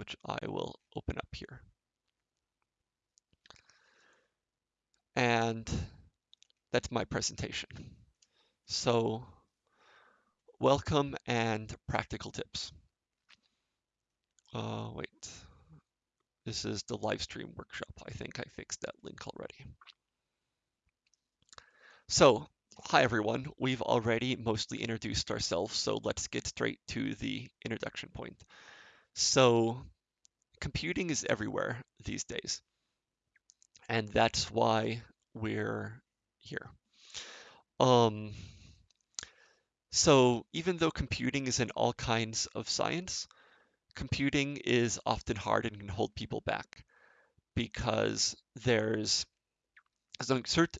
which I will open up here. And that's my presentation. So welcome and practical tips. Uh, wait, this is the live stream workshop. I think I fixed that link already. So hi everyone, we've already mostly introduced ourselves, so let's get straight to the introduction point. So computing is everywhere these days, and that's why we're here. Um, so even though computing is in all kinds of science, computing is often hard and can hold people back because there's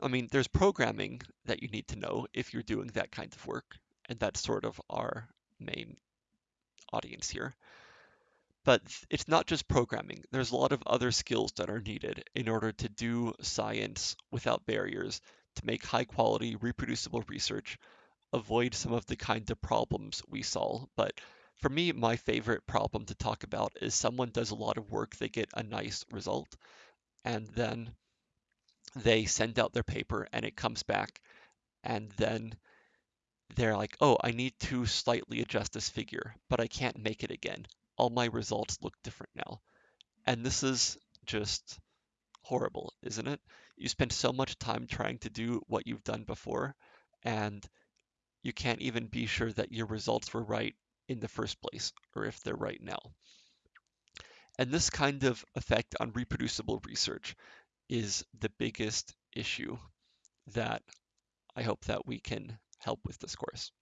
I mean, there's programming that you need to know if you're doing that kind of work, and that's sort of our main audience here. But it's not just programming. There's a lot of other skills that are needed in order to do science without barriers, to make high quality, reproducible research, avoid some of the kind of problems we solve. But for me, my favorite problem to talk about is someone does a lot of work, they get a nice result, and then they send out their paper and it comes back and then they're like, oh, I need to slightly adjust this figure, but I can't make it again. All my results look different now. And this is just horrible, isn't it? You spend so much time trying to do what you've done before, and you can't even be sure that your results were right in the first place, or if they're right now. And this kind of effect on reproducible research is the biggest issue that I hope that we can help with this course.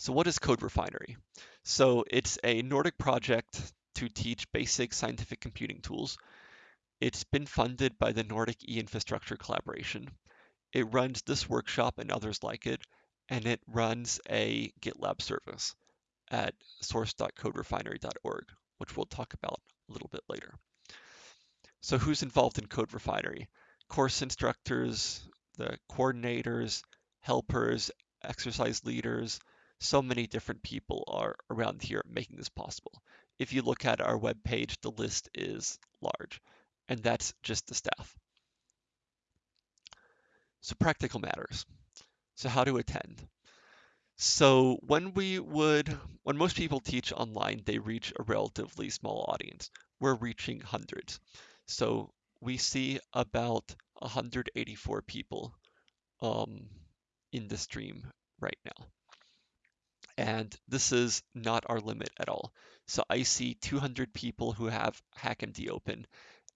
So what is Code Refinery? So it's a Nordic project to teach basic scientific computing tools. It's been funded by the Nordic e-infrastructure collaboration. It runs this workshop and others like it, and it runs a GitLab service at source.coderefinery.org, which we'll talk about a little bit later. So who's involved in Code Refinery? Course instructors, the coordinators, helpers, exercise leaders, so many different people are around here making this possible. If you look at our web page, the list is large, and that's just the staff. So practical matters. So how to attend? So when we would, when most people teach online, they reach a relatively small audience. We're reaching hundreds. So we see about 184 people um, in the stream right now. And this is not our limit at all. So I see 200 people who have HackMD open,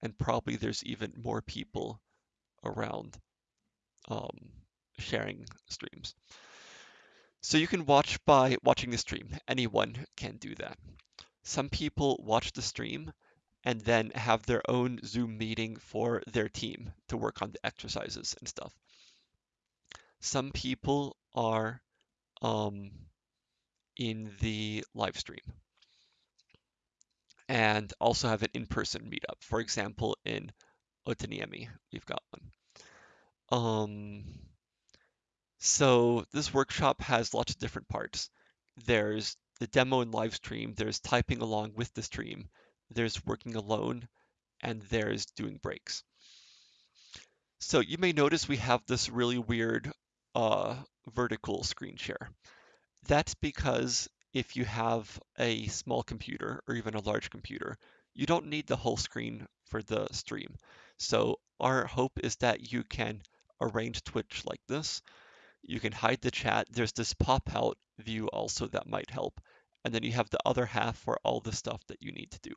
and probably there's even more people around um, sharing streams. So you can watch by watching the stream. Anyone can do that. Some people watch the stream and then have their own Zoom meeting for their team to work on the exercises and stuff. Some people are um, in the live stream and also have an in-person meetup. For example, in Otaniemi, we've got one. Um, so this workshop has lots of different parts. There's the demo and live stream, there's typing along with the stream, there's working alone, and there's doing breaks. So you may notice we have this really weird uh, vertical screen share. That's because if you have a small computer or even a large computer, you don't need the whole screen for the stream. So our hope is that you can arrange Twitch like this. You can hide the chat. There's this pop out view also that might help. And then you have the other half for all the stuff that you need to do.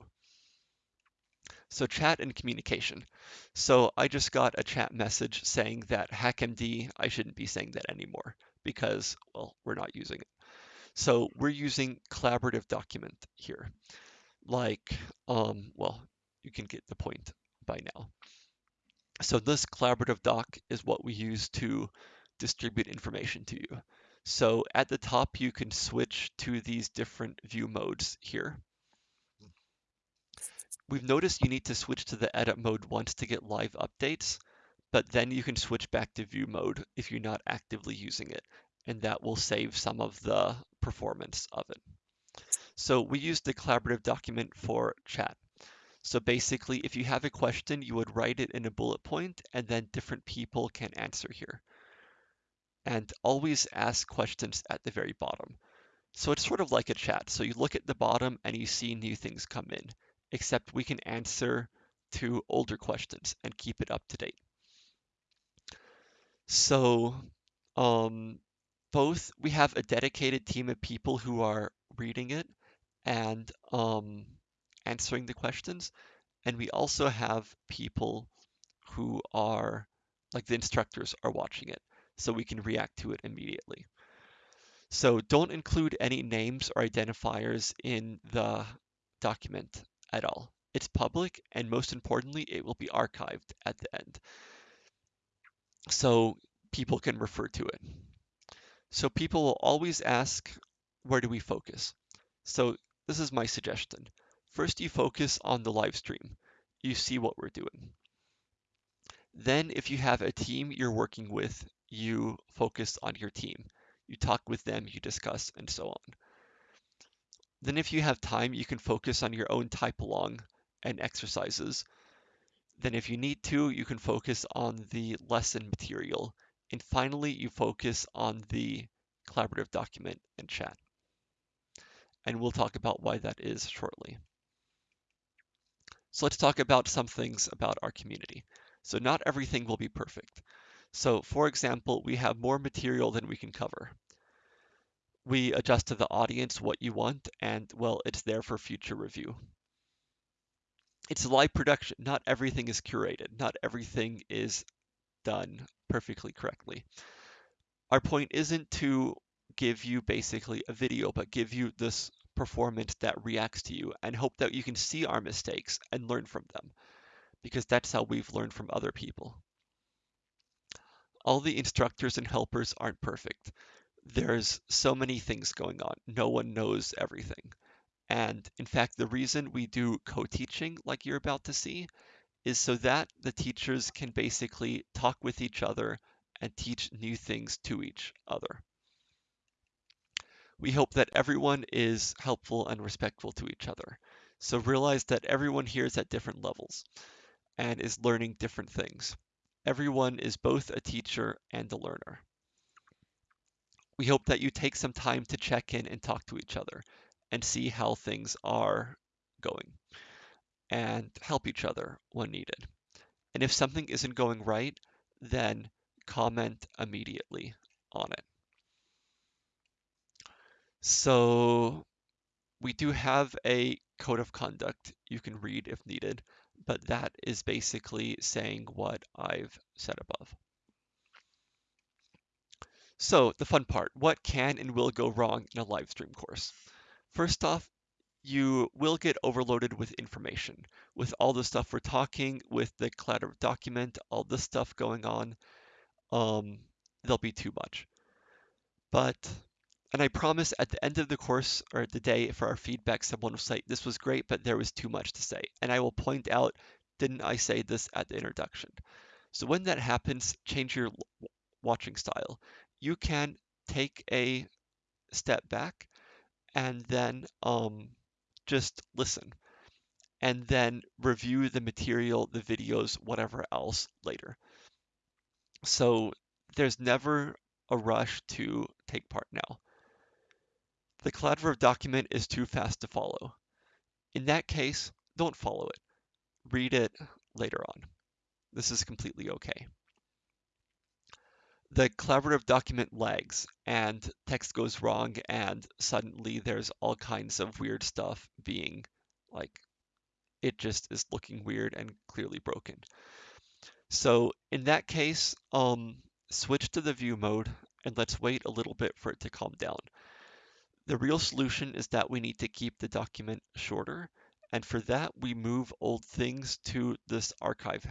So chat and communication. So I just got a chat message saying that HackMD, I shouldn't be saying that anymore because, well, we're not using it. So we're using collaborative document here. Like, um, well, you can get the point by now. So this collaborative doc is what we use to distribute information to you. So at the top, you can switch to these different view modes here. We've noticed you need to switch to the edit mode once to get live updates, but then you can switch back to view mode if you're not actively using it, and that will save some of the performance of it. So we use the collaborative document for chat. So basically, if you have a question, you would write it in a bullet point and then different people can answer here. And always ask questions at the very bottom. So it's sort of like a chat. So you look at the bottom and you see new things come in, except we can answer to older questions and keep it up to date. So um, both we have a dedicated team of people who are reading it and um, answering the questions, and we also have people who are like the instructors are watching it, so we can react to it immediately. So don't include any names or identifiers in the document at all. It's public, and most importantly, it will be archived at the end. So people can refer to it. So people will always ask, where do we focus? So this is my suggestion. First, you focus on the live stream. You see what we're doing. Then, if you have a team you're working with, you focus on your team. You talk with them, you discuss, and so on. Then, if you have time, you can focus on your own type along and exercises. Then, if you need to, you can focus on the lesson material. And finally, you focus on the collaborative document and chat. And we'll talk about why that is shortly. So let's talk about some things about our community. So not everything will be perfect. So for example, we have more material than we can cover. We adjust to the audience what you want and well, it's there for future review. It's a live production. Not everything is curated. Not everything is done perfectly correctly. Our point isn't to give you basically a video, but give you this performance that reacts to you and hope that you can see our mistakes and learn from them because that's how we've learned from other people. All the instructors and helpers aren't perfect. There's so many things going on. No one knows everything. And in fact, the reason we do co-teaching like you're about to see is so that the teachers can basically talk with each other and teach new things to each other. We hope that everyone is helpful and respectful to each other. So realize that everyone here is at different levels and is learning different things. Everyone is both a teacher and a learner. We hope that you take some time to check in and talk to each other and see how things are going and help each other when needed. And if something isn't going right, then comment immediately on it. So we do have a code of conduct you can read if needed but that is basically saying what I've said above. So the fun part, what can and will go wrong in a live stream course? First off, you will get overloaded with information. With all the stuff we're talking, with the collaborative document, all this stuff going on, um, there'll be too much. But, and I promise at the end of the course or the day for our feedback, someone will say, this was great, but there was too much to say. And I will point out didn't I say this at the introduction? So when that happens, change your watching style. You can take a step back and then um, just listen and then review the material, the videos, whatever else later. So there's never a rush to take part now. The collaborative document is too fast to follow. In that case, don't follow it read it later on. This is completely okay. The collaborative document lags and text goes wrong and suddenly there's all kinds of weird stuff being like it just is looking weird and clearly broken. So in that case, um, switch to the view mode and let's wait a little bit for it to calm down. The real solution is that we need to keep the document shorter and for that, we move old things to this archive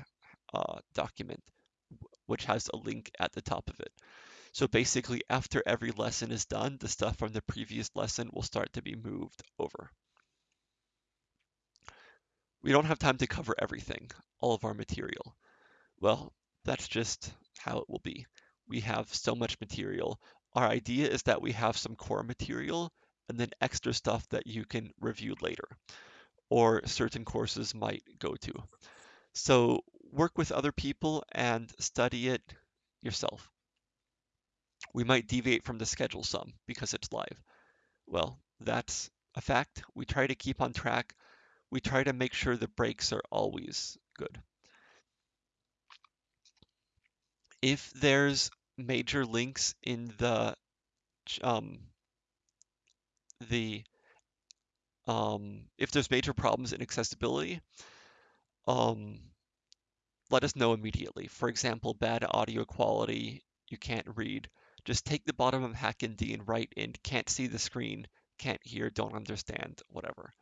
uh, document, which has a link at the top of it. So basically, after every lesson is done, the stuff from the previous lesson will start to be moved over. We don't have time to cover everything, all of our material. Well, that's just how it will be. We have so much material. Our idea is that we have some core material and then extra stuff that you can review later or certain courses might go to. So work with other people and study it yourself. We might deviate from the schedule some because it's live. Well, that's a fact. We try to keep on track. We try to make sure the breaks are always good. If there's major links in the um, the um, if there's major problems in accessibility, um, let us know immediately. For example, bad audio quality, you can't read. Just take the bottom of HackMD and write in can't see the screen, can't hear, don't understand, whatever.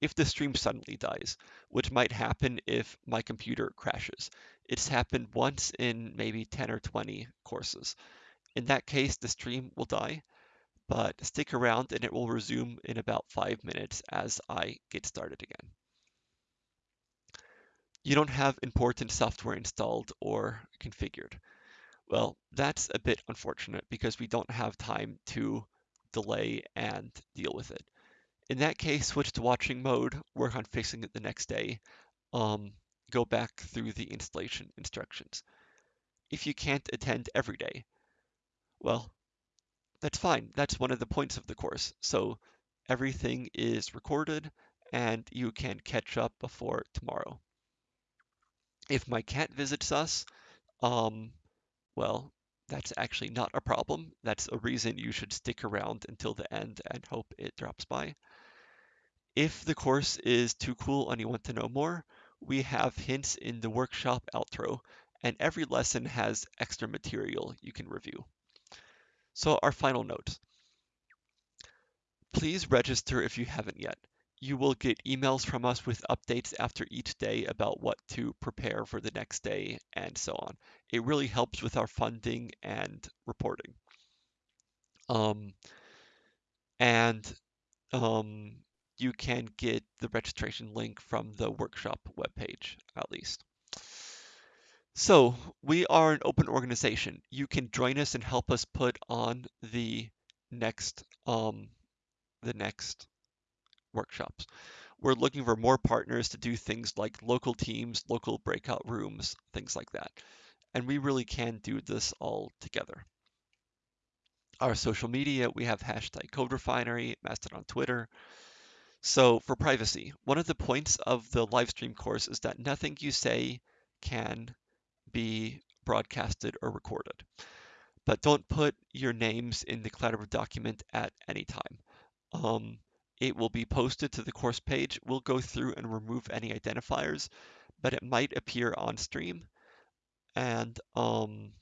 If the stream suddenly dies, which might happen if my computer crashes. It's happened once in maybe 10 or 20 courses. In that case, the stream will die, but stick around and it will resume in about five minutes as I get started again. You don't have important software installed or configured. Well, that's a bit unfortunate because we don't have time to delay and deal with it. In that case, switch to watching mode, work on fixing it the next day, um, go back through the installation instructions. If you can't attend every day, well, that's fine. That's one of the points of the course. So everything is recorded and you can catch up before tomorrow. If my cat visits us, um, well, that's actually not a problem. That's a reason you should stick around until the end and hope it drops by. If the course is too cool and you want to know more, we have hints in the workshop outro, and every lesson has extra material you can review. So our final note. Please register if you haven't yet. You will get emails from us with updates after each day about what to prepare for the next day and so on. It really helps with our funding and reporting. Um, and um, you can get the registration link from the workshop webpage at least. So we are an open organization. You can join us and help us put on the next um, the next workshops. We're looking for more partners to do things like local teams, local breakout rooms, things like that. And we really can do this all together. Our social media, we have hashtag CodeRefinery, Mastodon Twitter. So for privacy, one of the points of the live stream course is that nothing you say can be broadcasted or recorded. But don't put your names in the collaborative document at any time. Um, it will be posted to the course page. We'll go through and remove any identifiers, but it might appear on stream. And um,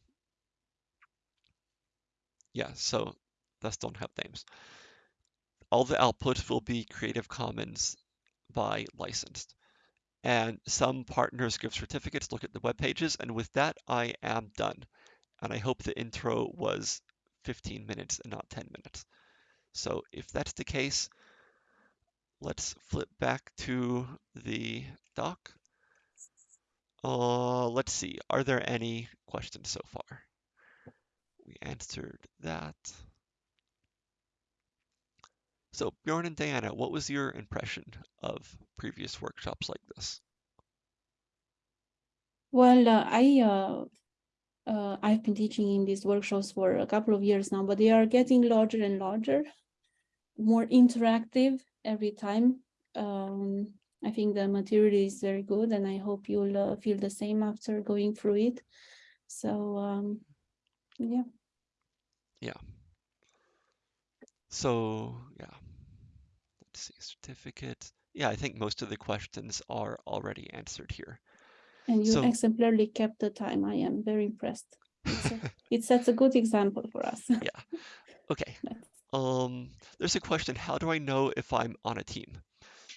yeah, so thus don't have names. All the outputs will be Creative Commons by licensed and some partners give certificates. Look at the web pages. And with that, I am done. And I hope the intro was 15 minutes and not 10 minutes. So if that's the case, let's flip back to the doc. Uh, let's see, are there any questions so far? We answered that. So Bjorn and Diana, what was your impression of previous workshops like this? Well, uh, I uh, uh, I've been teaching in these workshops for a couple of years now, but they are getting larger and larger, more interactive every time. Um, I think the material is very good, and I hope you'll uh, feel the same after going through it. So, um, yeah. Yeah. So, yeah. Let's see, certificate. Yeah, I think most of the questions are already answered here. And you So- exemplarily kept the time. I am very impressed. It's a, it sets a good example for us. Yeah. Okay. Um, there's a question, how do I know if I'm on a team?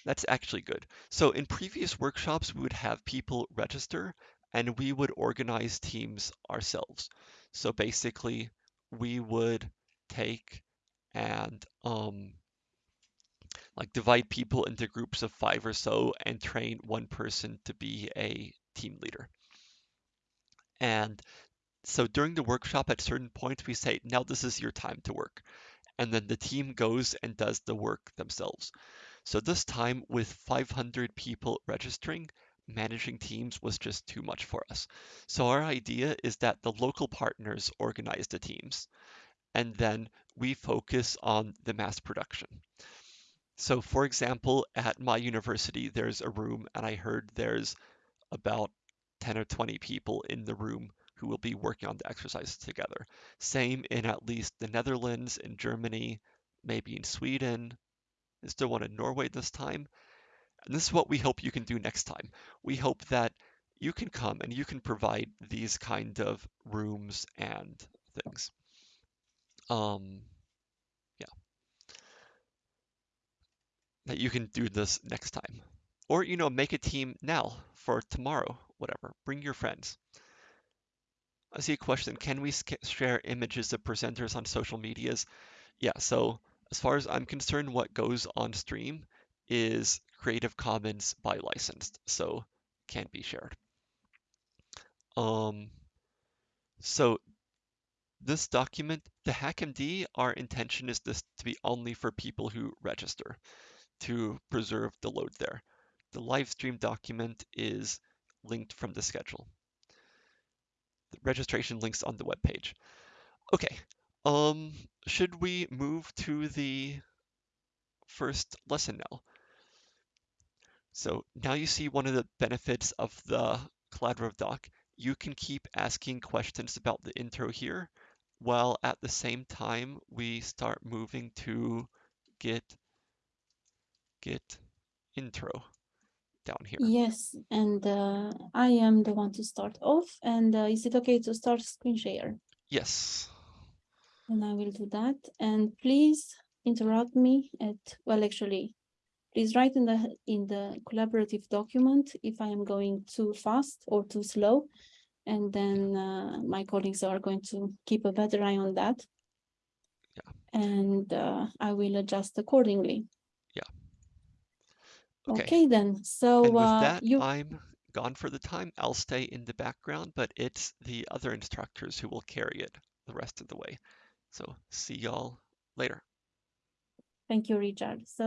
That's actually good. So in previous workshops, we would have people register and we would organize teams ourselves. So basically, we would take and um, like divide people into groups of five or so and train one person to be a team leader. And so during the workshop, at certain points, we say, now this is your time to work. And then the team goes and does the work themselves. So this time with 500 people registering, managing teams was just too much for us. So our idea is that the local partners organize the teams and then we focus on the mass production. So for example, at my university, there's a room and I heard there's about 10 or 20 people in the room who will be working on the exercises together. Same in at least the Netherlands, in Germany, maybe in Sweden. Is there one in Norway this time? And this is what we hope you can do next time. We hope that you can come and you can provide these kind of rooms and things. Um, yeah. That you can do this next time. Or, you know, make a team now for tomorrow, whatever. Bring your friends. I see a question. Can we share images of presenters on social medias? Yeah, so as far as I'm concerned, what goes on stream is Creative Commons by licensed, so can't be shared. Um, so this document, the HackMD, our intention is this to be only for people who register to preserve the load there. The live stream document is linked from the schedule. Registration links on the web page. Okay, um, should we move to the first lesson now? So now you see one of the benefits of the collaborative doc. You can keep asking questions about the intro here, while at the same time we start moving to get Git intro down here. Yes, and uh, I am the one to start off. And uh, is it okay to start screen share? Yes. And I will do that. And please interrupt me at, well, actually, please write in the in the collaborative document if I am going too fast or too slow. And then uh, my colleagues are going to keep a better eye on that. Yeah. And uh, I will adjust accordingly. Okay. Okay, then. So And with uh, that, you I'm gone for the time. I'll stay in the background, but it's the other instructors who will carry it the rest of the way. So see y'all later. thank you, Richard. So